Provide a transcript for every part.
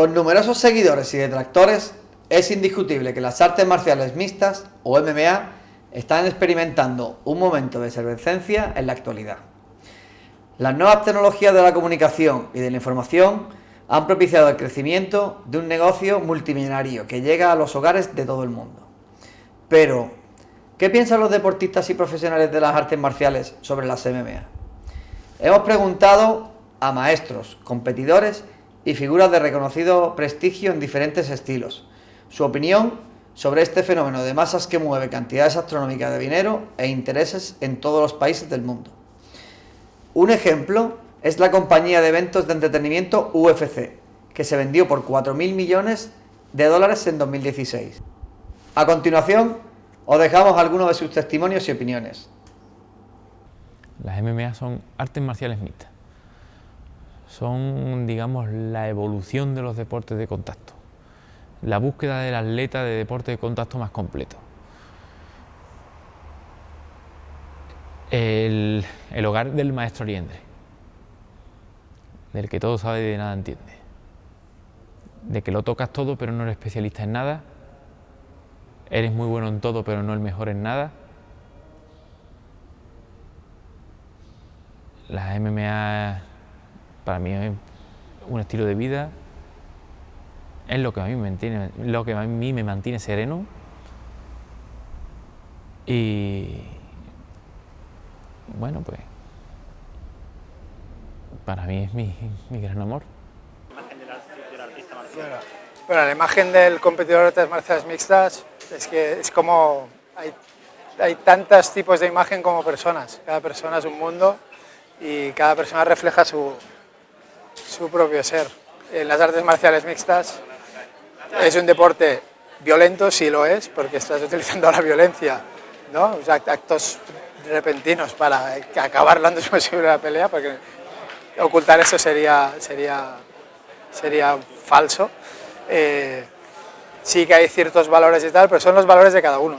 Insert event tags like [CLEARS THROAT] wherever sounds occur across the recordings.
Con numerosos seguidores y detractores, es indiscutible que las artes marciales mixtas, o MMA, están experimentando un momento de efervescencia en la actualidad. Las nuevas tecnologías de la comunicación y de la información han propiciado el crecimiento de un negocio multimillonario que llega a los hogares de todo el mundo. Pero, ¿qué piensan los deportistas y profesionales de las artes marciales sobre las MMA? Hemos preguntado a maestros, competidores y figuras de reconocido prestigio en diferentes estilos. Su opinión sobre este fenómeno de masas que mueve cantidades astronómicas de dinero e intereses en todos los países del mundo. Un ejemplo es la compañía de eventos de entretenimiento UFC, que se vendió por 4.000 millones de dólares en 2016. A continuación, os dejamos algunos de sus testimonios y opiniones. Las MMA son artes marciales mixtas son, digamos, la evolución de los deportes de contacto, la búsqueda del atleta de deporte de contacto más completo. El, hogar del maestro Liendre, del que todo sabe y de nada entiende, de que lo tocas todo pero no eres especialista en nada, eres muy bueno en todo pero no el mejor en nada. Las MMA para mí es un estilo de vida, es lo que a mí me mantiene, lo que a mí me mantiene sereno. Y bueno pues para mí es mi, gran amor. Bueno, la imagen del competidor de artes marciales mixtas es que es como hay, hay tantos tipos de imagen como personas, cada persona es un mundo y cada persona refleja su, su propio ser. En las artes marciales mixtas es un deporte violento, sí lo es, porque estás [LAUGHS] utilizando la violencia, ¿no? actos repentinos para acabar lo antes posible la pelea, porque ocultar eso sería, sería, sería falso. Eh, sí que hay ciertos valores y tal, pero son los valores de cada uno.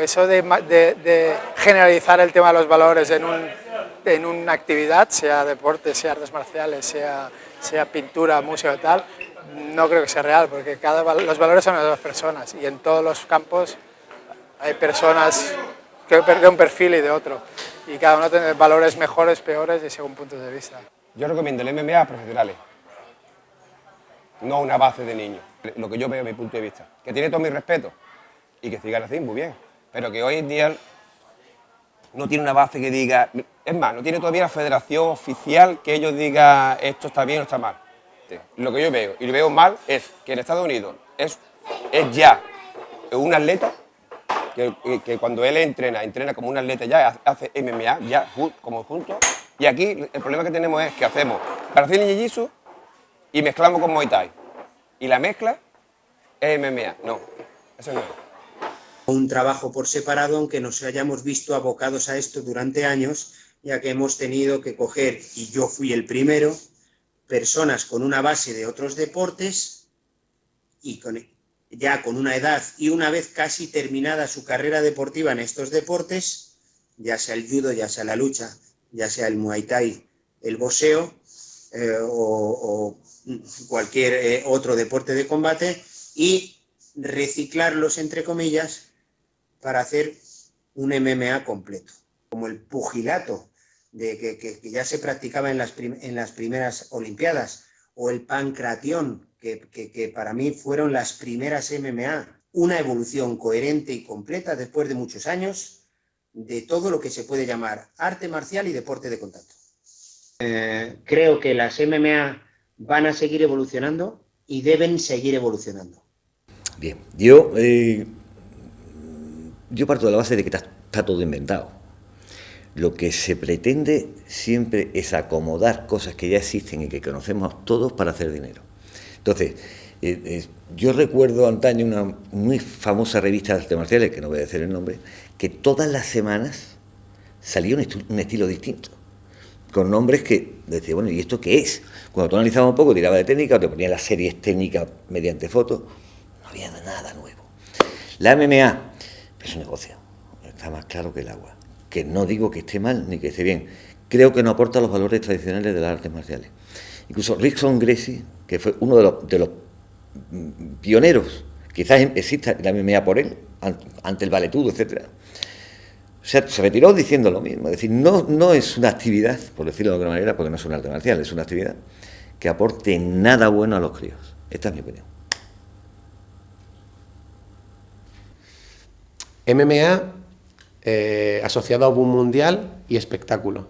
eso de, de generalizar el tema de los valores en un en una actividad, sea deporte, sea artes marciales, sea, sea pintura, música y tal, no creo que sea real, porque cada, los valores son de las personas y en todos los campos hay personas que de un perfil y de otro y cada uno tiene valores mejores, peores y según puntos de vista. Yo recomiendo el MMA a profesionales, no una base de niños, lo que yo veo desde mi punto de vista, que tiene todo mi respeto y que sigan así, muy bien, pero que hoy en día no tiene una base que diga... Es más, no tiene todavía la federación oficial que ellos digan esto está bien o está mal. Lo que yo veo, y lo veo mal, es que en Estados Unidos es, es ya un atleta que, cuando él entrena, entrena como un atleta ya, hace MMA, ya como juntos. Y aquí el problema que tenemos es que hacemos Brasil y Jiu-Jitsu y mezclamos con Muay Thai. Y la mezcla es MMA. No, eso no es un trabajo por separado, aunque nos hayamos visto abocados a esto durante años, ya que hemos tenido que coger, y yo fui el primero, personas con una base de otros deportes y con, ya con una edad y una vez casi terminada su carrera deportiva en estos deportes, ya sea el judo, ya sea la lucha, ya sea el muay thai, el boxeo eh, o, cualquier eh, otro deporte de combate y reciclarlos entre comillas para hacer un MMA completo, como el pugilato de que, ya se practicaba en las, en las, primeras Olimpiadas, o el pancratión, que, para mí fueron las primeras MMA, una evolución coherente y completa después de muchos años de todo lo que se puede llamar arte marcial y deporte de contacto. Eh, creo que las MMA van a seguir evolucionando y deben seguir evolucionando. Bien, yo eh, yo parto de la base de que está, todo inventado. Lo que se pretende siempre es acomodar cosas que ya existen y que conocemos todos para hacer dinero. Entonces, eh, eh, yo recuerdo antaño una muy famosa revista de artes marciales, que no voy a decir el nombre, que todas las semanas salía un, estilo distinto, con nombres que decía, bueno, ¿y esto qué es? Cuando tú analizabas un poco, tiraba de técnica, o te ponía las series técnicas mediante fotos, no había nada nuevo. La MMA es un negocio, está más claro que el agua. Que no digo que esté mal ni que esté bien, creo que no aporta los valores tradicionales de las artes marciales. Incluso Rickson Gracie, que fue uno de los, pioneros. Quizás exista la MMA por él, ante el valetudo, etcétera. O sea, se retiró diciendo lo mismo. Es decir, no, no es una actividad, por decirlo de alguna manera, porque no es un arte marcial, es una actividad que aporte nada bueno a los críos. Esta es mi opinión. MMA eh, asociado a boom mundial y espectáculo.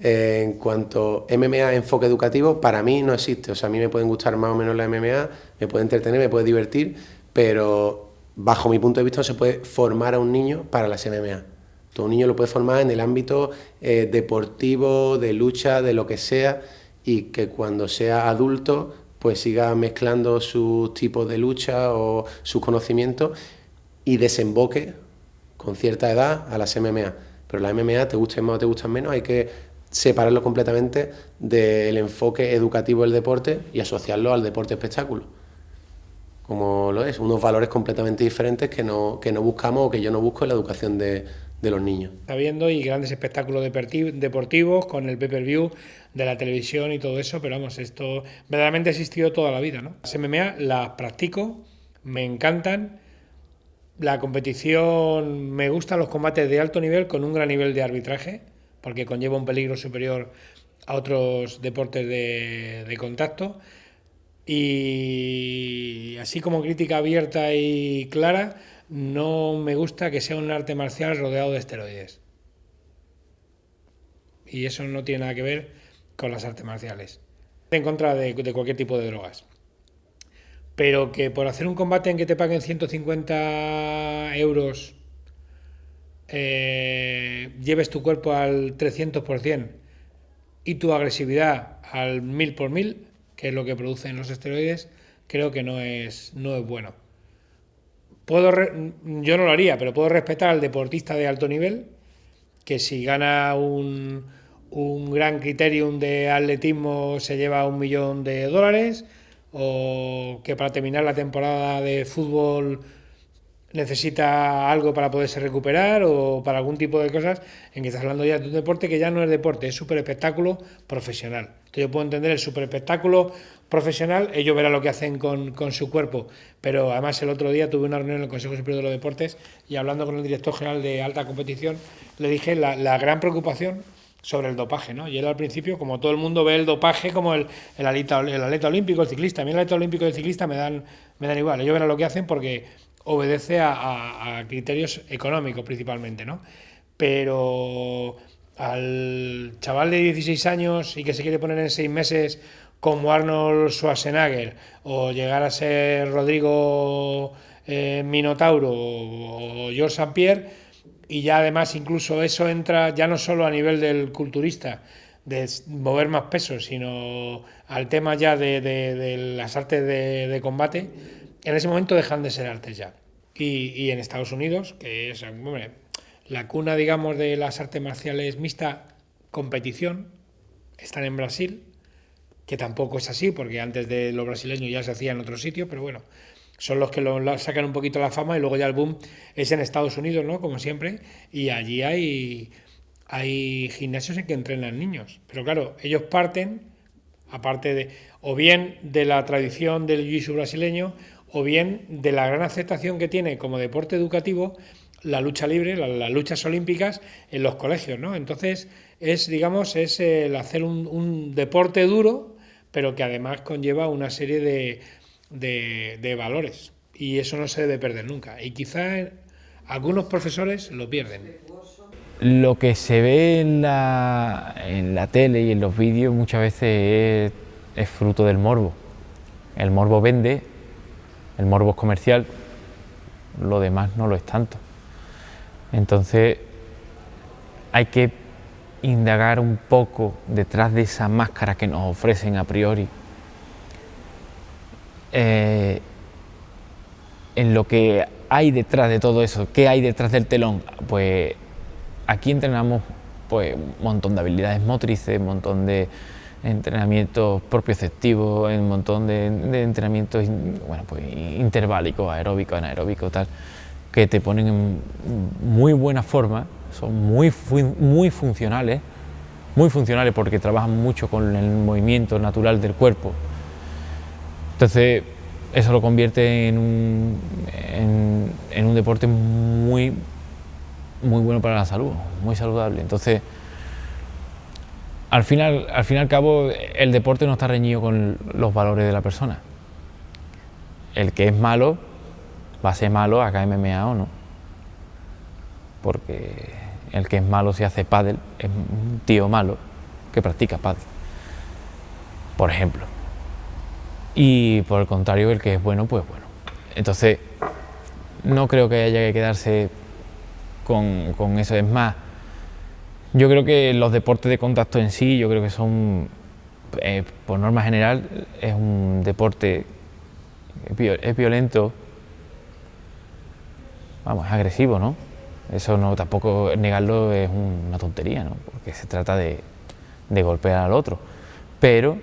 Eh, en cuanto MMA enfoque educativo, para mí no existe. O sea, a mí me pueden gustar más o menos la MMA, me puede entretener, me puede divertir, pero bajo mi punto de vista no se puede formar a un niño para las MMA. Todo un niño lo puede formar en el ámbito eh, deportivo, de lucha, de lo que sea, y que cuando sea adulto pues siga mezclando sus tipos de lucha o sus conocimientos y desemboque con cierta edad a las MMA. Pero las MMA, te gusten más o te gustan menos, hay que separarlo completamente del enfoque educativo del deporte y asociarlo al deporte espectáculo. Como lo es, unos valores completamente diferentes que no, que no buscamos o que yo no busco en la educación de, de los niños. Está viendo y grandes espectáculos deportivos con el pay-per-view de la televisión y todo eso, pero vamos, esto verdaderamente ha existido toda la vida, ¿no? Las MMA las practico, me encantan, la competición, me gustan los combates de alto nivel con un gran nivel de arbitraje, porque conlleva un peligro superior a otros deportes de, contacto. Y así como crítica abierta y clara, no me gusta que sea un arte marcial rodeado de esteroides. Y eso no tiene nada que ver con las artes marciales. En contra de, cualquier tipo de drogas. Pero que por hacer un combate en que te paguen 150 euros eh, lleves tu cuerpo al 300% y tu agresividad al 1000 por mil, que es lo que producen los esteroides, creo que no es, no es bueno. Puedo yo no lo haría, pero puedo respetar al deportista de alto nivel, que si gana un, un gran criterium de atletismo se lleva un millón de dólares, o que para terminar la temporada de fútbol necesita algo para poderse recuperar o para algún tipo de cosas, en que estás hablando ya de un deporte que ya no es deporte, es super espectáculo profesional. Entonces yo puedo entender el super espectáculo profesional, ellos verán lo que hacen con, con, su cuerpo, pero además el otro día tuve una reunión en el Consejo Superior de los Deportes y hablando con el director general de alta competición, le dije la, la gran preocupación sobre el dopaje, ¿no? Y él al principio, como todo el mundo ve el dopaje como el, el, atleta, el atleta olímpico, el ciclista, a mí el atleta olímpico y el ciclista me dan, me dan igual, ellos verán lo que hacen porque obedece a, criterios económicos principalmente, ¿no? Pero al chaval de 16 años y que se quiere poner en seis meses como Arnold Schwarzenegger o llegar a ser Rodrigo eh, Minotauro o George St. Pierre y ya además incluso eso entra ya no solo a nivel del culturista de mover más peso sino al tema ya de, las artes de combate en ese momento dejan de ser artes ya. Y, en Estados Unidos, que es la cuna, digamos, de las artes marciales mixta, competición, están en Brasil, que tampoco es así, porque antes de los brasileños ya se hacía en otro sitio, pero bueno, son los que lo, sacan un poquito la fama y luego ya el boom es en Estados Unidos, ¿no? Como siempre, y allí hay, hay gimnasios en que entrenan niños. Pero claro, ellos parten, aparte de, o bien de la tradición del jiu-jitsu brasileño, o bien de la gran aceptación que tiene como deporte educativo la lucha libre, las luchas olímpicas en los colegios, ¿no? Entonces es, digamos, es el hacer un, deporte duro, pero que además conlleva una serie de, de, valores y eso no se debe perder nunca. Y quizá algunos profesores lo pierden. Lo que se ve en la, en la tele y en los vídeos muchas veces es, es fruto del morbo. El morbo vende el morbo es comercial, lo demás no lo es tanto. Entonces hay que indagar un poco detrás de esa máscara que nos ofrecen a priori, eh, en lo que hay detrás de todo eso, qué hay detrás del telón. Pues aquí entrenamos pues, un montón de habilidades motrices, un montón de entrenamientos propioceptivos, un montón de, entrenamientos bueno, pues, interválicos, aeróbicos, anaeróbicos, tal, que te ponen en muy buena forma, son muy, muy funcionales, muy funcionales porque trabajan mucho con el movimiento natural del cuerpo. Entonces, eso lo convierte en un, en, un deporte muy, bueno para la salud, muy saludable. Entonces, al final, al fin y al cabo, el deporte no está reñido con los valores de la persona. El que es malo va a ser malo acá MMA o no. Porque el que es malo si hace pádel es un tío malo que practica pádel. Por ejemplo. Y por el contrario, el que es bueno, pues bueno. Entonces, no creo que haya que quedarse con, con eso. Es más, yo creo que los deportes de contacto en sí, yo creo que son, eh, por norma general, es un deporte, es violento, vamos, es agresivo, ¿no? Eso no, tampoco negarlo es una tontería, ¿no? Porque se trata de, de golpear al otro. Pero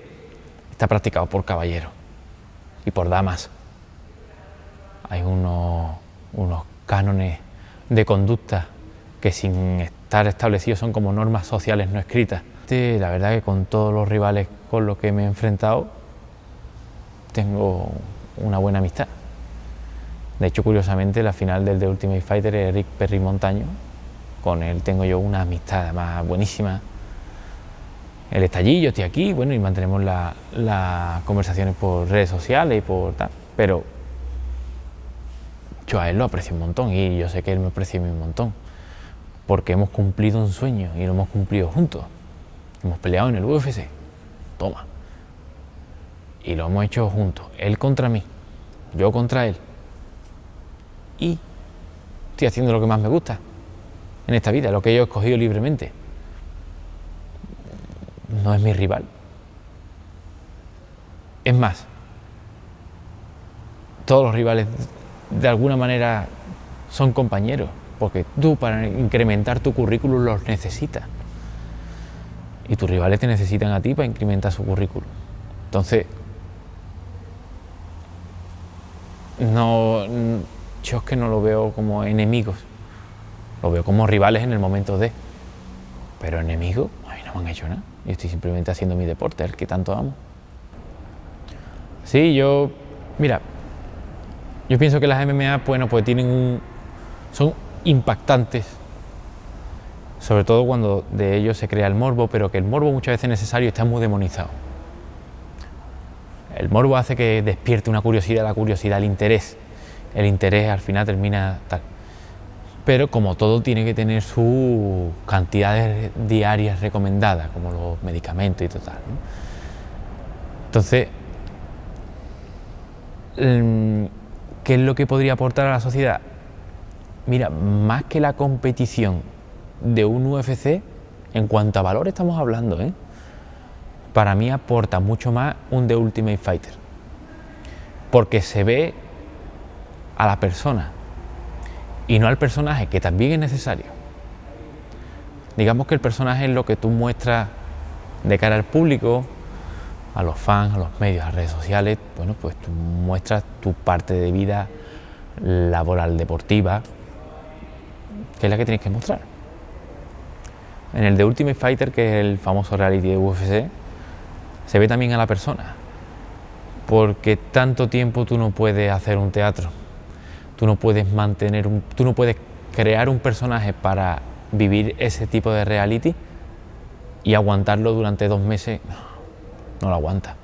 está practicado por caballeros y por damas. Hay unos, unos cánones de conducta que sin estar establecidos son como normas sociales no escritas. La verdad que con todos los rivales con los que me he enfrentado tengo una buena amistad. De hecho, curiosamente, la final del The Ultimate Fighter es Rick Perry Montaño. Con él tengo yo una amistad más buenísima. Él está allí, yo estoy aquí, bueno, y mantenemos las conversaciones por redes sociales y por tal. Pero yo a él lo aprecio un montón y yo sé que él me aprecia a mí un montón porque hemos cumplido un sueño y lo hemos cumplido juntos. Hemos peleado en el UFC, toma. Y lo hemos hecho juntos, él contra mí, yo contra él. Y estoy haciendo lo que más me gusta en esta vida, lo que yo he escogido libremente. No es mi rival. Es más, todos los rivales de alguna manera son compañeros porque tú para incrementar tu currículum los necesitas. Y tus rivales te necesitan a ti para incrementar su currículum. Entonces, no, yo es que no lo veo como enemigos, lo veo como rivales en el momento de. Pero enemigos, han hecho nada. Yo estoy simplemente haciendo mi deporte, el que tanto amo. Sí, yo, mira, yo pienso que las MMA, bueno, pues tienen un, son impactantes, sobre todo cuando de ellos se crea el morbo, pero que el morbo muchas veces es necesario y está muy demonizado. El morbo hace que despierte una curiosidad, la curiosidad, el interés. El interés al final termina tal. Pero como todo tiene que tener sus cantidades diarias recomendadas, como los medicamentos y total. Entonces, mm, ¿qué es lo que podría aportar a la sociedad? Mira, más que la competición de un UFC, en cuanto a valor estamos hablando, ¿eh? para mí aporta mucho más un The Ultimate Fighter. Porque se ve a la persona y no al personaje, que también es necesario. Digamos que el personaje es lo que tú muestras de cara al público, a los fans, a los medios, a redes sociales. Bueno, pues tú muestras tu parte de vida laboral deportiva, que es la que tienes que mostrar. En el de Ultimate Fighter, que es el famoso reality de UFC, se ve también a la persona, porque tanto tiempo tú no puedes hacer un teatro, tú no puedes mantener, un, tú no puedes crear un personaje para vivir ese tipo de reality y aguantarlo durante dos meses, no, lo aguanta.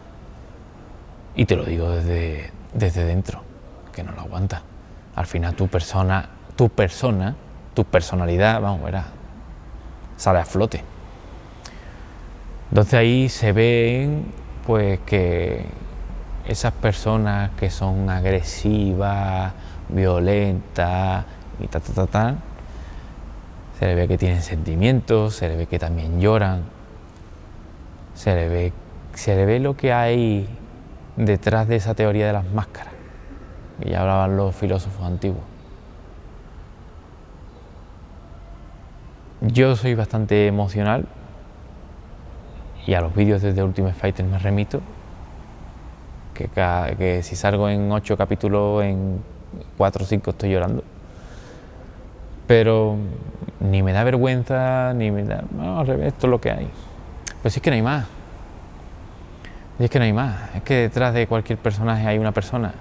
Y te lo digo desde, desde dentro, que no lo aguanta. Al final tu persona, tu persona tu personalidad, vamos, verás, sale a flote. Entonces ahí se ven pues que esas personas que son agresivas, violentas y ta ta ta ta, se le ve que tienen sentimientos, se le ve que también lloran, se le ve, se le ve lo que hay detrás de esa teoría de las máscaras, que ya hablaban los filósofos antiguos. Yo soy bastante emocional y a los vídeos desde Ultimate Fighter me remito. Que, que si salgo en ocho capítulos, en cuatro o cinco estoy llorando. Pero ni me da vergüenza, ni me da. No, al revés, esto es lo que hay. Pues es que no hay más. es que no hay más. Es que detrás de cualquier personaje hay una persona.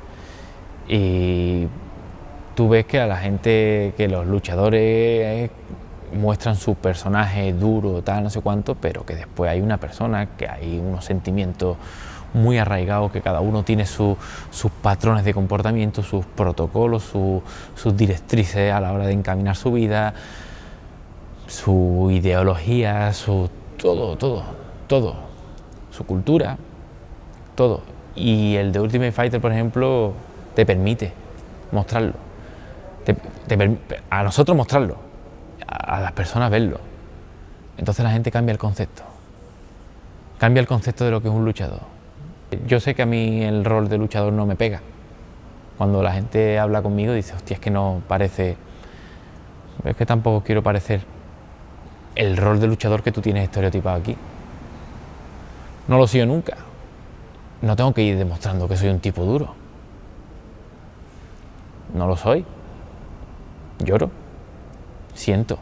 Y tú ves que a la gente, que los luchadores muestran su personaje duro, tal, no sé cuánto, pero que después hay una persona, que hay unos sentimientos muy arraigados, que cada uno tiene sus patrones de comportamiento, sus protocolos, sus directrices a la hora de encaminar su vida, su ideología, su todo, todo, todo, su cultura, todo. Y el de Ultimate Fighter, por ejemplo, te permite mostrarlo, a nosotros mostrarlo, a las personas verlo. Entonces la gente cambia el concepto, cambia el concepto de lo que es un luchador. Yo sé que a mí el rol de luchador no me pega. Cuando la gente habla conmigo dice, hostia, es que no parece... Es que tampoco quiero parecer el rol de luchador que tú tienes estereotipado aquí. No lo sigo nunca. No tengo que ir demostrando que soy un tipo duro. No lo soy. Lloro. Siento.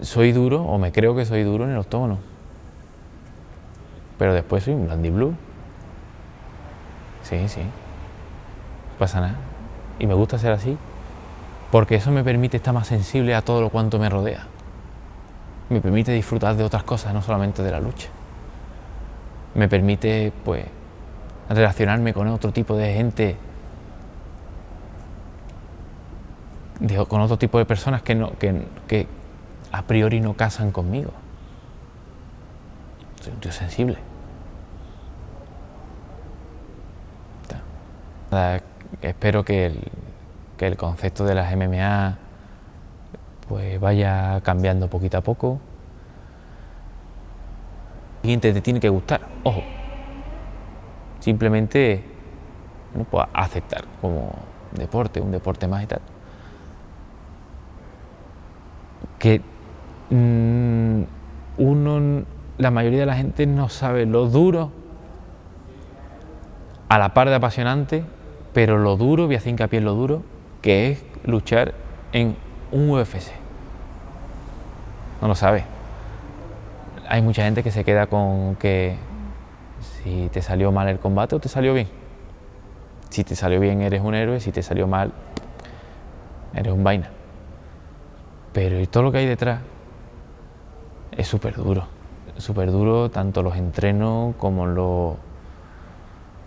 Soy duro o me creo que soy duro en el octógono. Pero después soy un Landy Blue. Sí, sí. No pasa nada. Y me gusta ser así. Porque eso me permite estar más sensible a todo lo cuanto me rodea. Me permite disfrutar de otras cosas, no solamente de la lucha. Me permite, pues, relacionarme con otro tipo de gente, con otro tipo de personas que, no, que, que a priori no casan conmigo. Soy un tío sensible. Espero que el, concepto de las MMA pues vaya cambiando poquito a poco. Y te tiene que gustar, ojo, simplemente bueno, pues aceptar como deporte, un deporte más y tal. Que mm, uno, la mayoría de la gente no sabe lo duro, a la par de apasionante, pero lo duro, voy a hacer hincapié en lo duro, que es luchar en un UFC. No lo sabe. Hay mucha gente que se queda con que si te salió mal el combate o te salió bien. Si te salió bien eres un héroe, si te salió mal eres un vaina. Pero y todo lo que hay detrás es súper duro. Súper duro tanto los entrenos como, lo,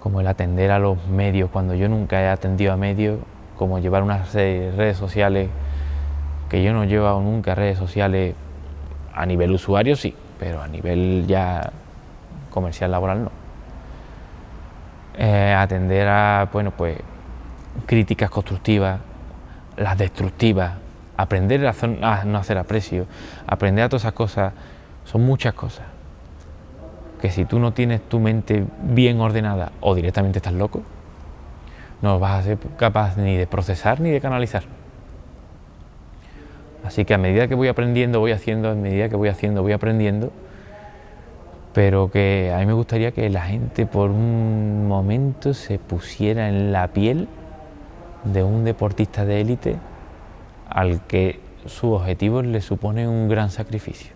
como el atender a los medios. Cuando yo nunca he atendido a medios, como llevar unas redes sociales, que yo no he llevado nunca redes sociales a nivel usuario, sí, pero a nivel ya comercial laboral no. Eh, atender a bueno, pues, críticas constructivas, las destructivas, aprender a, no hacer aprecio, aprender a todas esas cosas, son muchas cosas que si tú no tienes tu mente bien ordenada o directamente estás loco, no vas a ser capaz ni de procesar ni de canalizar. Así que a medida que voy aprendiendo, voy haciendo, a medida que voy haciendo, voy aprendiendo, pero que a mí me gustaría que la gente por un momento se pusiera en la piel de un deportista de élite al que su objetivo le supone un gran sacrificio.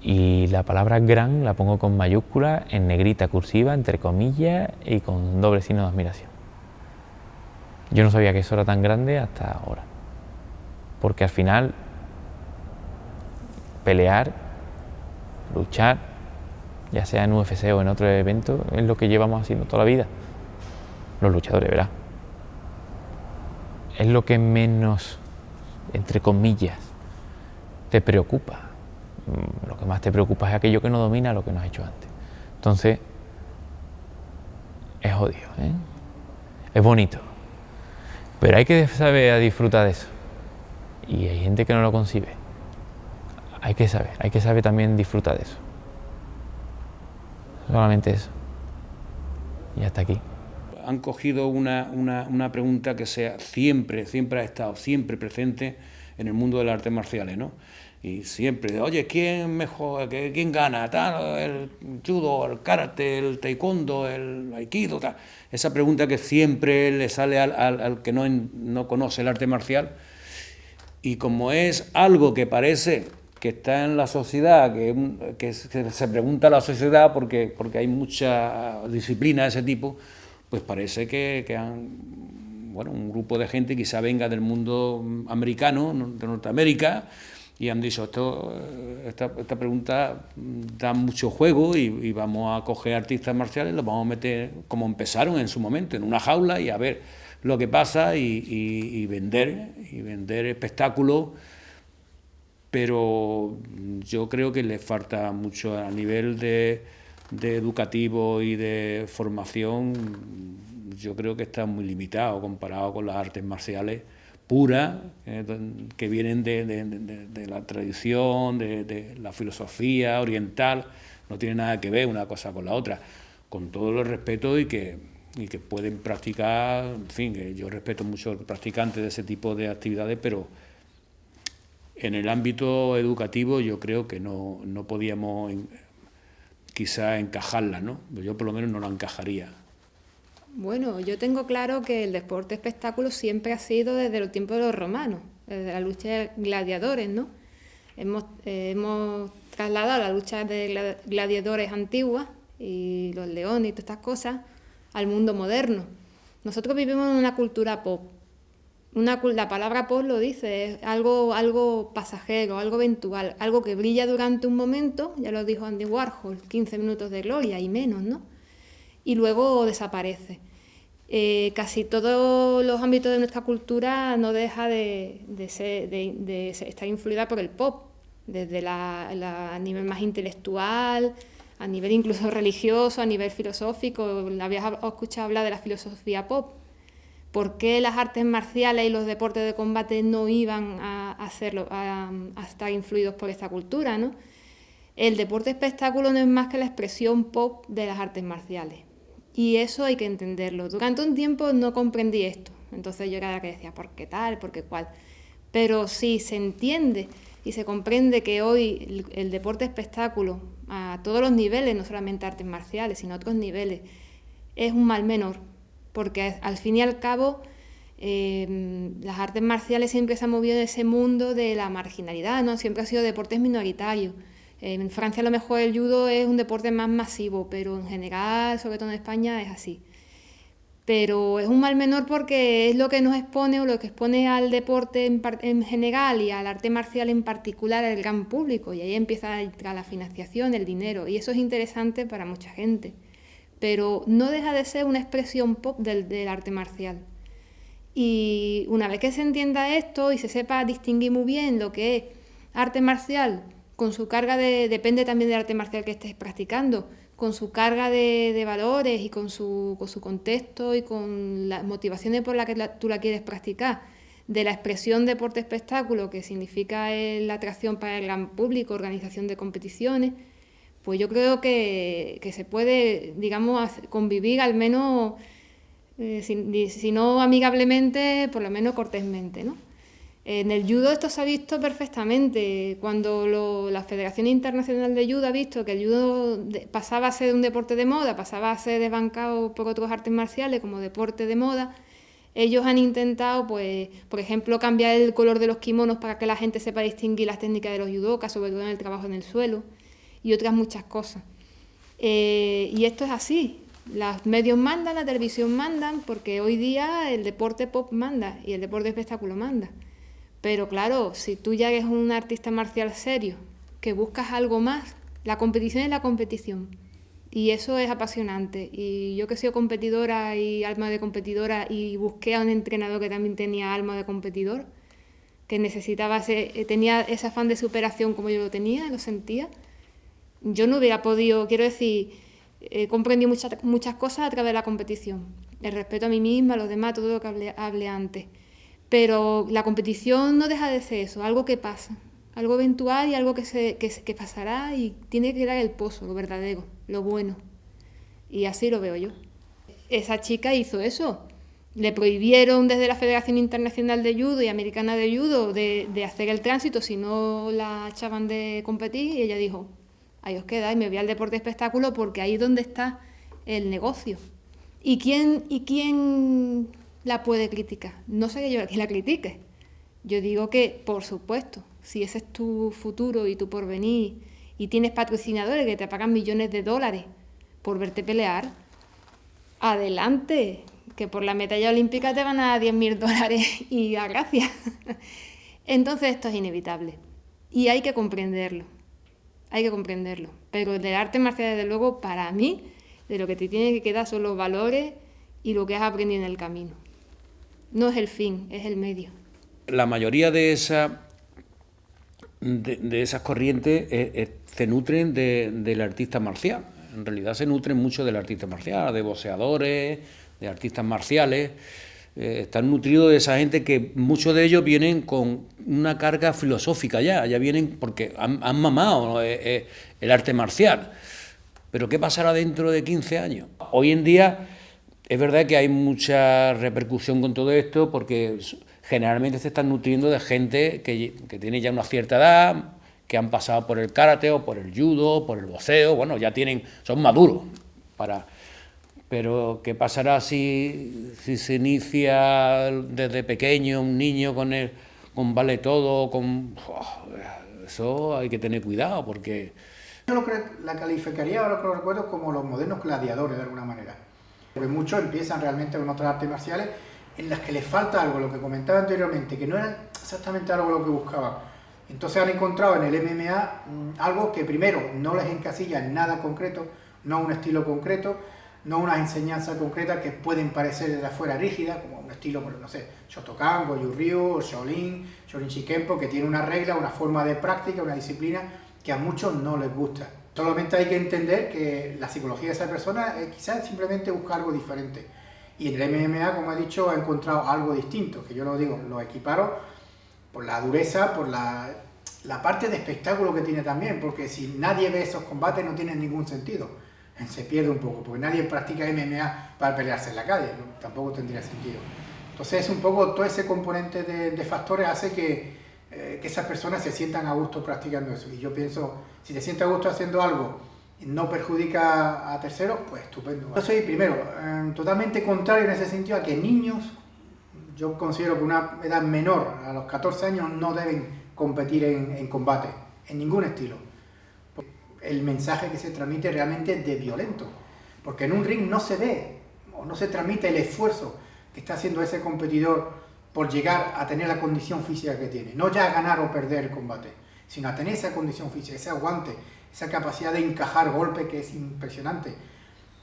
Y la palabra gran la pongo con mayúscula, en negrita cursiva, entre comillas y con doble signo de admiración. Yo no sabía que eso era tan grande hasta ahora. Porque al final, pelear luchar, ya sea en UFC o en otro evento, es lo que llevamos haciendo toda la vida. Los luchadores, ¿verdad? Es lo que menos, entre comillas, te preocupa. Lo que más te preocupa es aquello que no domina lo que no has hecho antes. Entonces, es odio, ¿eh? es bonito. Pero hay que saber disfrutar de eso. Y hay gente que no lo concibe hay que saber, hay que saber también disfrutar de eso. Solamente eso. Y hasta aquí. Han cogido una, una, pregunta que sea siempre, siempre ha estado, siempre presente en el mundo de las artes marciales, ¿no? Y siempre, oye, ¿quién mejor, quién gana? Tal, el judo, el karate, el taekwondo, el aikido, tal. Esa pregunta que siempre le sale al, al, que no, no conoce el arte marcial. Y como es algo que parece que está en la sociedad, que, que, se pregunta a la sociedad porque, porque hay mucha disciplina de ese tipo, pues parece que, que han, bueno, un grupo de gente quizá venga del mundo americano, de Norteamérica, y han dicho, esto, esta, pregunta da mucho juego y, vamos a coger artistas marciales, los vamos a meter como empezaron en su momento, en una jaula y a ver lo que pasa y, vender, y vender espectáculos pero yo creo que le falta mucho a nivel de, educativo y de formación, yo creo que está muy limitado comparado con las artes marciales puras, eh, que vienen de, la tradición, de, la filosofía oriental, no tiene nada que ver una cosa con la otra, con todo el respeto y que, y que pueden practicar, en fin, yo respeto mucho a los practicantes de ese tipo de actividades, pero en el ámbito educativo yo creo que no, no podíamos quizá encajarla, ¿no? Yo por lo menos no la encajaría. Bueno, yo tengo claro que el deporte espectáculo siempre ha sido desde los tiempos de los romanos, desde la lucha de gladiadores, ¿no? Hemos, eh, trasladado la lucha de gladiadores antiguas y los leones y todas estas cosas al mundo moderno. Nosotros vivimos en una cultura pop, la palabra pop lo dice, es algo, algo pasajero, algo eventual, algo que brilla durante un momento, ya lo dijo Andy Warhol, 15 minutos de gloria y menos, ¿no? Y luego desaparece. Eh, casi todos los ámbitos de nuestra cultura no deja de, estar influida por el pop, desde la, a nivel más intelectual, a nivel incluso [LAUGHS] religioso, a nivel filosófico. Habías escuchado hablar de la filosofía pop, ¿Por qué las artes marciales y los deportes de combate no iban a, estar influidos por esta cultura? El deporte espectáculo no es más que la expresión pop de las artes marciales. Y eso hay que entenderlo. Durante un tiempo no comprendí esto. Entonces yo era la que decía, ¿por qué tal? ¿Por qué cuál? Pero si se entiende y se comprende que hoy el, el deporte espectáculo, a todos los niveles, no solamente artes marciales, sino otros niveles, es un mal menor porque al fin y al cabo em, las artes marciales siempre se han movido en ese mundo de la marginalidad, ¿no? siempre ha sido deportes minoritarios. En Francia a lo mejor el judo es un deporte más masivo, pero en general, sobre todo en España, es así. Pero es un mal menor porque es lo que nos expone o lo que expone al deporte en, en general y al arte marcial en particular al gran público. Y ahí empieza la financiación, el dinero. Y eso es interesante para mucha gente pero no deja de ser una expresión pop del, arte marcial. Y una vez que se entienda esto y se sepa distinguir muy bien lo que es arte marcial, con su carga de, depende también del arte marcial que estés practicando, con su carga de, valores y con su, contexto y con las motivaciones por las que tú la quieres practicar, de la expresión deporte-espectáculo, que significa la atracción para el gran público, organización de competiciones, pues yo creo que, se puede, digamos, convivir al menos, eh, si, no amigablemente, por lo menos cortésmente, ¿no? En el judo esto se ha visto perfectamente. Cuando la Federación Internacional de Judo ha visto que el judo pasaba a ser un deporte de moda, pasaba a ser desbancado por otros artes marciales como deporte de moda, ellos han intentado, pues, por ejemplo, cambiar el color de los kimonos para que la gente sepa distinguir las técnicas de los judokas, sobre todo en el trabajo en el suelo y otras muchas cosas. Eh, y esto es así. Los medios mandan, la televisión mandan, porque hoy día el deporte pop manda y el deporte espectáculo manda. Pero claro, si tú ya eres un artista marcial serio, que buscas algo más, la competición es la competición. Y eso es apasionante. Y yo que soy competidora y alma de competidora y busqué a un entrenador que también tenía alma de competidor, que necesitaba, ese, tenía ese afán de superación como yo lo tenía, lo sentía, yo no hubiera podido, quiero decir, he comprendido muchas, muchas cosas a través de la competición. El respeto a mí misma, a los demás, todo lo que hablé, antes. Pero la competición no deja de ser eso, algo que pasa, algo eventual y algo que, se, que, pasará y tiene que dar el pozo, lo verdadero, lo bueno. Y así lo veo yo. Esa chica hizo eso. Le prohibieron desde la Federación Internacional de Judo y Americana de Judo de, de hacer el tránsito si no la echaban de competir y ella dijo, ahí os quedáis, me voy al deporte espectáculo porque ahí es donde está el negocio. ¿Y quién, ¿Y quién la puede criticar? No sé que yo que la critique. Yo digo que, por supuesto, si ese es tu futuro y tu porvenir, y tienes patrocinadores que te pagan millones de dólares por verte pelear, adelante, que por la medalla olímpica te van a 10.000 dólares [LAUGHS] y a gracias. [LAUGHS] Entonces esto es inevitable y hay que comprenderlo, hay que comprenderlo. Pero del arte marcial, desde luego, para mí, de lo que te tiene que quedar son los valores y lo que has aprendido en el camino. No es el fin, es el medio. La mayoría de, esa, de, esas corrientes eh, eh, se nutren del artista marcial. En realidad se nutren mucho del artista marcial, de boxeadores, de artistas marciales. Eh, están nutridos de esa gente que muchos de ellos vienen con una carga filosófica ya, ya vienen porque han, mamado el arte marcial. Pero ¿qué pasará dentro de 15 años? Hoy en día es verdad que hay mucha repercusión con todo esto porque generalmente se están nutriendo de gente que, tiene ya una cierta edad, que han pasado por el karate o por el judo, por el boxeo, bueno, ya tienen, son maduros. Pero ¿qué pasará si, se inicia desde pequeño un niño con el, vale todo, con... eso hay que tener cuidado porque... Yo lo la calificaría, ahora que lo recuerdo, como los modernos gladiadores de alguna manera porque muchos empiezan realmente con otras artes marciales en las que les falta algo, lo que comentaba anteriormente, que no era exactamente algo lo que buscaban. Entonces han encontrado en el MMA mm, algo que primero no les encasilla en nada concreto, no un estilo concreto, no una enseñanza concreta que pueden parecer desde afuera rígida, como un estilo, no sé, Shotokan, Goju Ryu, Shaolin, Shaolin Shikempo, que tiene una regla, una forma de práctica, una disciplina que a muchos no les gusta. Solamente hay que entender que la psicología de esa persona es quizás simplemente buscar algo diferente. Y en el MMA, como he dicho, ha encontrado algo distinto, que yo lo digo, lo equiparo por la dureza, por la, parte de espectáculo que tiene también, porque si nadie ve esos combates no tiene ningún sentido. Se pierde un poco, porque nadie practica MMA para pelearse en la calle, tampoco tendría sentido. Entonces es un poco todo ese componente de, de factores hace que, eh, que esas personas se sientan a gusto practicando eso. Y yo pienso, si te sientes a gusto haciendo algo y no perjudica a terceros, pues estupendo. Yo soy, primero, eh, totalmente contrario en ese sentido a que niños, yo considero que una edad menor, a los 14 años, no deben competir en, en combate, en ningún estilo. El mensaje que se transmite realmente es de violento, porque en un ring no se ve o no se transmite el esfuerzo que está haciendo ese competidor por llegar a tener la condición física que tiene. No ya a ganar o perder el combate, sino a tener esa condición física, ese aguante, esa capacidad de encajar golpe que es impresionante.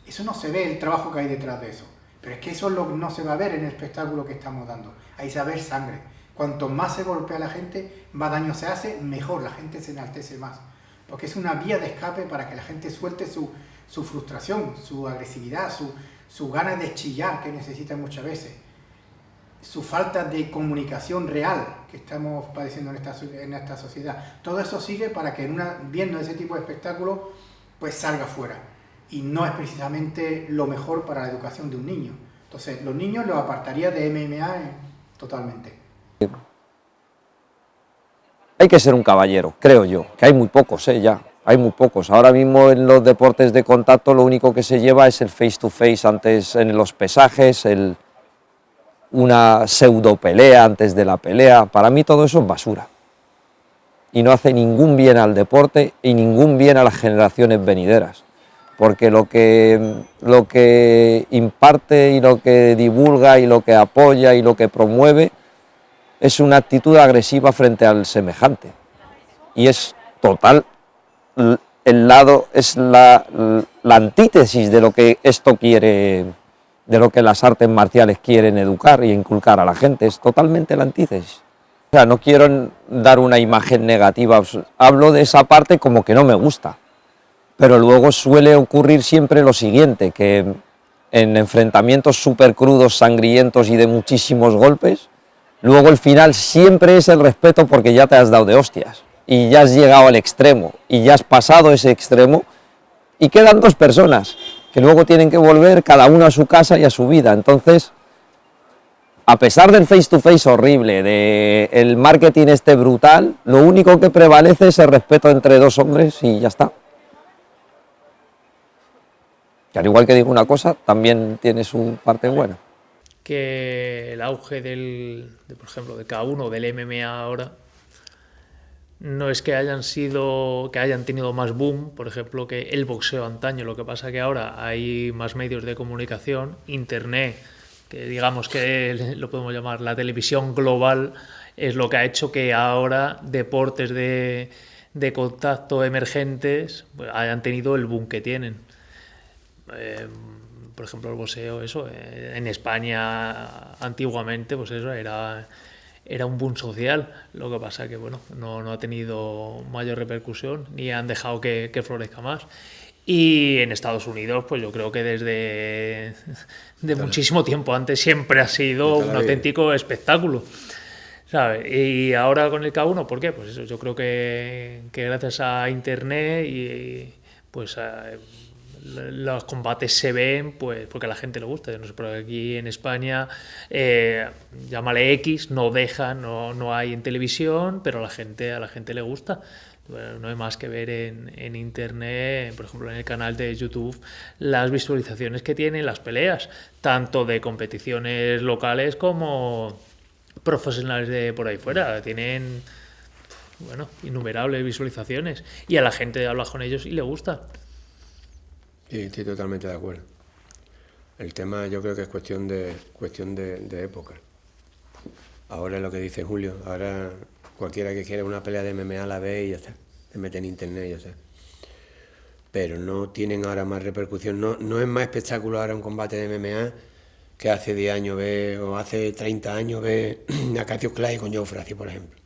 Eso no se ve el trabajo que hay detrás de eso. Pero es que eso no se va a ver en el espectáculo que estamos dando. Ahí se va sangre. Cuanto más se golpea la gente, más daño se hace, mejor la gente se enaltece más. Porque es una vía de escape para que la gente suelte su, su frustración, su agresividad, su, su ganas de chillar que necesita muchas veces su falta de comunicación real que estamos padeciendo en esta, en esta sociedad. Todo eso sirve para que viendo ese tipo de espectáculo pues salga fuera. Y no es precisamente lo mejor para la educación de un niño. Entonces, los niños los apartaría de MMA totalmente. Hay que ser un caballero, creo yo, que hay muy pocos, ¿eh? ya, hay muy pocos. Ahora mismo en los deportes de contacto lo único que se lleva es el face to face antes en los pesajes, el, una pseudo pelea antes de la pelea, para mí todo eso es basura. Y no hace ningún bien al deporte y ningún bien a las generaciones venideras. Porque lo que, lo que imparte y lo que divulga y lo que apoya y lo que promueve es una actitud agresiva frente al semejante. Y es total, el lado, es la, la antítesis de lo que esto quiere de lo que las artes marciales quieren educar y inculcar a la gente, es totalmente la antítesis. O sea, no quiero dar una imagen negativa, hablo de esa parte como que no me gusta, pero luego suele ocurrir siempre lo siguiente, que en enfrentamientos súper crudos, sangrientos y de muchísimos golpes, luego el final siempre es el respeto porque ya te has dado de hostias, y ya has llegado al extremo, y ya has pasado ese extremo, y quedan dos personas, que luego tienen que volver cada uno a su casa y a su vida. Entonces, a pesar del face to face horrible, del el marketing este brutal, lo único que prevalece es el respeto entre dos hombres y ya está. Que al igual que digo una cosa, también tiene su parte buena. Que el auge del, de, por ejemplo, de cada uno del MMA ahora no es que hayan sido que hayan tenido más boom, por ejemplo, que el boxeo antaño, lo que pasa que ahora hay más medios de comunicación, internet, que digamos que lo podemos llamar la televisión global es lo que ha hecho que ahora deportes de, de contacto emergentes pues, hayan tenido el boom que tienen. Eh, por ejemplo, el boxeo, eso, eh, en España antiguamente, pues eso era era un boom social. Lo que pasa que bueno, no, no ha tenido mayor repercusión ni han dejado que, que, florezca más. Y en Estados Unidos, pues yo creo que desde de muchísimo tiempo antes siempre ha sido un auténtico espectáculo. ¿sabe? Y ahora con el K1, ¿por qué? Pues eso, yo creo que, que gracias a Internet y pues a, los combates se ven pues porque a la gente le gusta. No sé, pero aquí en España, eh, llámale X, no deja, no, no hay en televisión, pero a la gente, a la gente le gusta. no hay más que ver en, en, internet, por ejemplo en el canal de YouTube, las visualizaciones que tienen las peleas, tanto de competiciones locales como profesionales de por ahí fuera. Tienen bueno, innumerables visualizaciones y a la gente habla con ellos y le gusta. Sí, estoy totalmente de acuerdo. El tema yo creo que es cuestión de cuestión de, época. Ahora es lo que dice Julio, ahora cualquiera que quiera una pelea de MMA la ve y ya está, se mete en internet y ya está. Pero no tienen ahora más repercusión, no, no es más espectáculo ahora un combate de MMA que hace 10 años ve, o hace 30 años ve [CLEARS THROAT] a Cassius Clay con Joe Frazier, por ejemplo.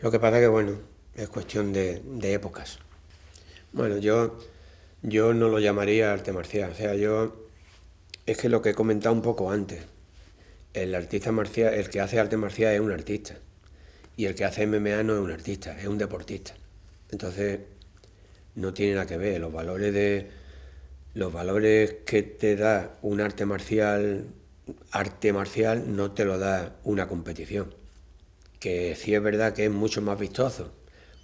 Lo que pasa que, bueno, es cuestión de, de épocas. Bueno, yo yo no lo llamaría arte marcial. O sea, yo es que lo que he comentado un poco antes, el artista marcial, el que hace arte marcial es un artista y el que hace MMA no es un artista, es un deportista. Entonces no tiene nada que ver los valores de los valores que te da un arte marcial, arte marcial no te lo da una competición. Que sí es verdad que es mucho más vistoso,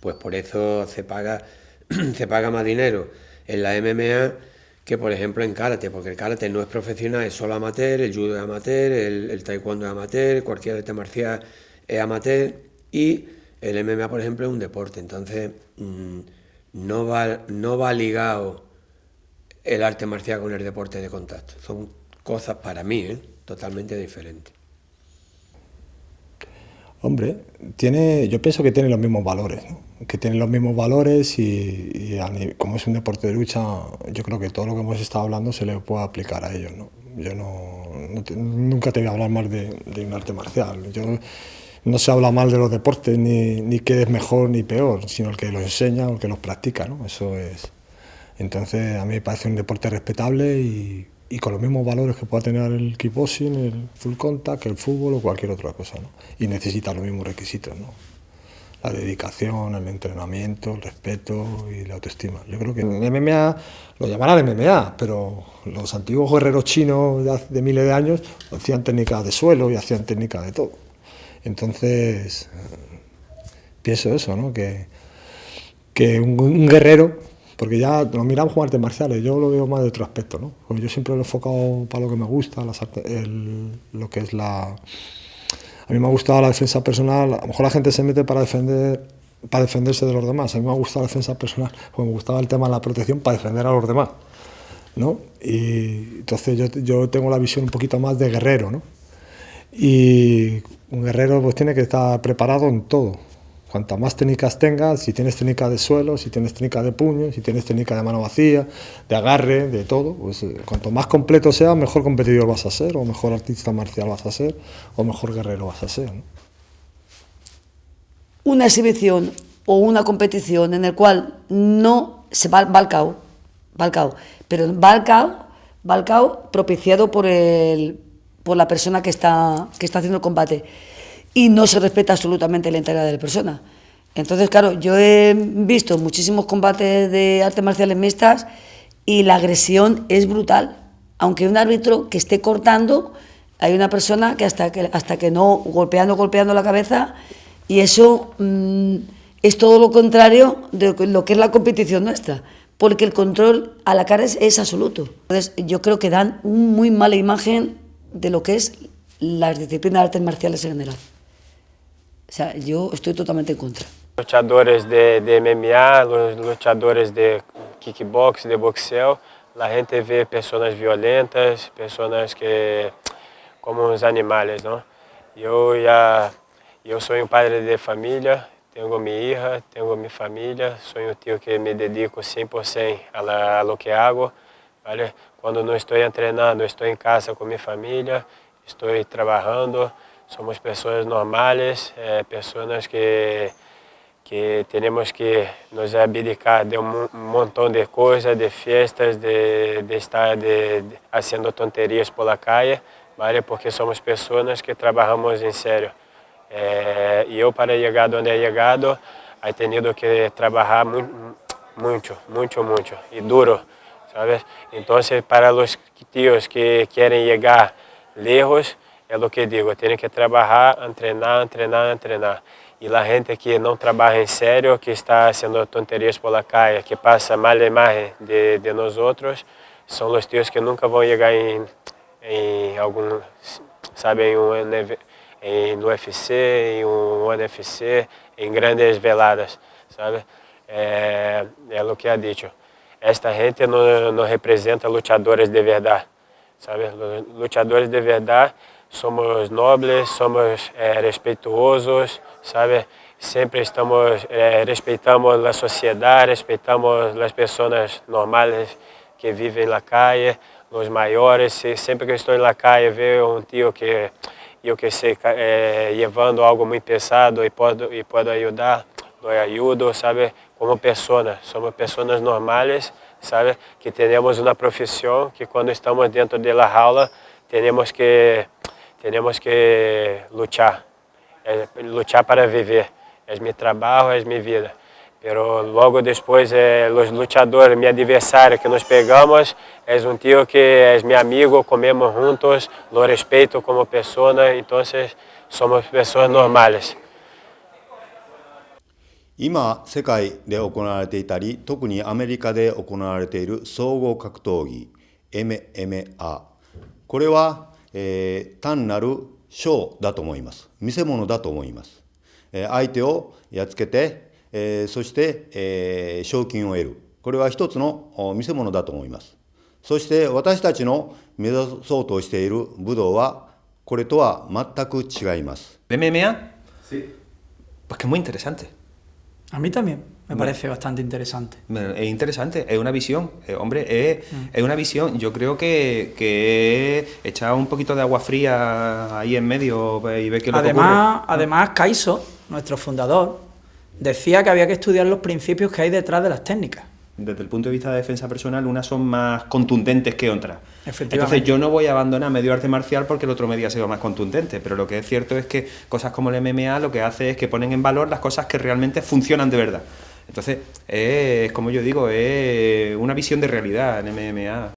pues por eso se paga [CLEARS THROAT] se paga más dinero en la MMA que por ejemplo en karate, porque el karate no es profesional, es solo amateur, el judo es amateur, el, taekwondo es amateur, cualquier arte marcial es amateur y el MMA por ejemplo es un deporte, entonces mm, no, va, no va ligado el arte marcial con el deporte de contacto, son cosas para mí ¿eh? totalmente diferentes. Hombre, tiene, yo pienso que tiene los mismos valores, que tiene los mismos valores y, como es un deporte de lucha, yo creo que todo lo que hemos estado hablando se le puede aplicar a ellos. ¿no? Yo no, nunca te voy a hablar mal de, un arte marcial. Yo, no se habla mal de los deportes, ni, ni que es mejor ni peor, sino el que los enseña o el que los practica. ¿no? Eso es. Entonces, a mí me parece un deporte respetable y y con los mismos valores que pueda tener el kickboxing, el full contact, el fútbol o cualquier otra cosa. ¿no? Y necesita los mismos requisitos. ¿no? La dedicación, el entrenamiento, el respeto y la autoestima. Yo creo que en MMA lo llamarán MMA, pero los antiguos guerreros chinos de, miles de años hacían técnicas de suelo y hacían técnicas de todo. Entonces, pienso eso, ¿no? que, que un guerrero porque ya nos miramos jugar artes marciales, yo lo veo más de otro aspecto, ¿no? Porque yo siempre lo he enfocado para lo que me gusta, lo que es la... A mí me ha gustado la defensa personal, a lo mejor la gente se mete para defender para defenderse de los demás, a mí me ha gustado la defensa personal, porque me gustaba el tema de la protección para defender a los demás, ¿no? Y entonces yo, yo tengo la visión un poquito más de guerrero, ¿no? Y un guerrero pues tiene que estar preparado en todo, Cuantas más técnicas tengas, si tienes técnica de suelo, si tienes técnica de puño, si tienes técnica de mano vacía, de agarre, de todo, pues eh, cuanto más completo sea, mejor competidor vas a ser, o mejor artista marcial vas a ser, o mejor guerrero vas a ser. Una exhibición o una competición en el cual no se va, va al cao, pero va al cao, propiciado por, el, por la persona que está, que está haciendo el combate y no se respeta absolutamente la integridad de la persona. Entonces, claro, yo he visto muchísimos combates de artes marciales mixtas y la agresión es brutal. Aunque un árbitro que esté cortando, hay una persona que hasta que, hasta que no, golpeando, golpeando la cabeza, y eso mm, es todo lo contrario de lo que es la competición nuestra, porque el control a la cara es, es absoluto. Entonces, yo creo que dan una muy mala imagen de lo que es las disciplinas de artes marciales en general O sea, yo estoy totalmente en contra. Luchadores de, de MMA, los luchadores de kickbox, de boxeo, la gente ve personas violentas, personas que como uns animales, ¿no? Yo ya, yo soy un padre de familia, tengo mi hija, tengo mi familia, soy un tío que me dedico 100% a, la, a lo que hago, ¿vale? Cuando no estoy entrenando, estoy en casa con mi familia, estoy trabajando, somos personas normales, eh, personas que, que tenemos que nos abdicar de un, montón de cosas, de fiestas, de, de estar de, de, haciendo tonterías por la calle, ¿vale? porque somos personas que trabajamos en serio. Eh, y yo para llegar donde he llegado, he tenido que trabajar muy, mucho, mucho, mucho y duro, ¿sabes? Entonces para los tíos que quieren llegar lejos, é o que digo, tem que trabalhar, treinar, treinar, treinar. E a gente que não trabalha em sério, que está fazendo tonterias por la calle, que passa mal imagem de, de nós outros, são os tios que nunca vão chegar em, em algum, sabe, em um em, no UFC, em um NFC, em grandes veladas, sabe? É, é o que é dito. Esta gente não, não representa lutadores de verdade, sabe? Lutadores de verdade somos nobles, somos é, respeituosos, sabe? Sempre estamos, é, respeitamos a sociedade, respeitamos as pessoas normais que vivem na calle, os maiores. Sempre que estou na calle vejo um tio que eu que sei é, levando algo muito pesado e pode e pode ajudar, eu ajudo, sabe? Como pessoa, somos pessoas normais, sabe? Que temos uma profissão que quando estamos dentro da aula temos que temos que lutar, é, lutar para viver. É meu trabalho, é minha vida. Pero logo depois, é, os lutadores, meu adversário que nos pegamos, é um tio que é meu amigo, comemos juntos, lo respeito como pessoa, então somos pessoas normais. 今、世界で行われていたり、特にアメリカで行われている総合格闘技、MMA。これは えー、単なるショーだと思います。見せ物だと思います。えー、相手をやっつけて、えー、そして、えー、賞金を得る。これは一つの見せ物だと思います。そして私たちの目指そうとしている武道はこれとは全く違います。MMA? Sí. Pues que es muy interesante. A mí también. Me parece bastante interesante. Es interesante, es una visión, eh, hombre, es, mm. es, una visión. Yo creo que, que echar un poquito de agua fría ahí en medio y ver qué lo además, que Además, Kaiso, nuestro fundador, decía que había que estudiar los principios que hay detrás de las técnicas. Desde el punto de vista de defensa personal, unas son más contundentes que otras. Entonces yo no voy a abandonar medio arte marcial porque el otro medio ha sido más contundente, pero lo que es cierto es que cosas como el MMA lo que hace es que ponen en valor las cosas que realmente funcionan de verdad. Entonces, es como yo digo, es una visión de realidad en MMA.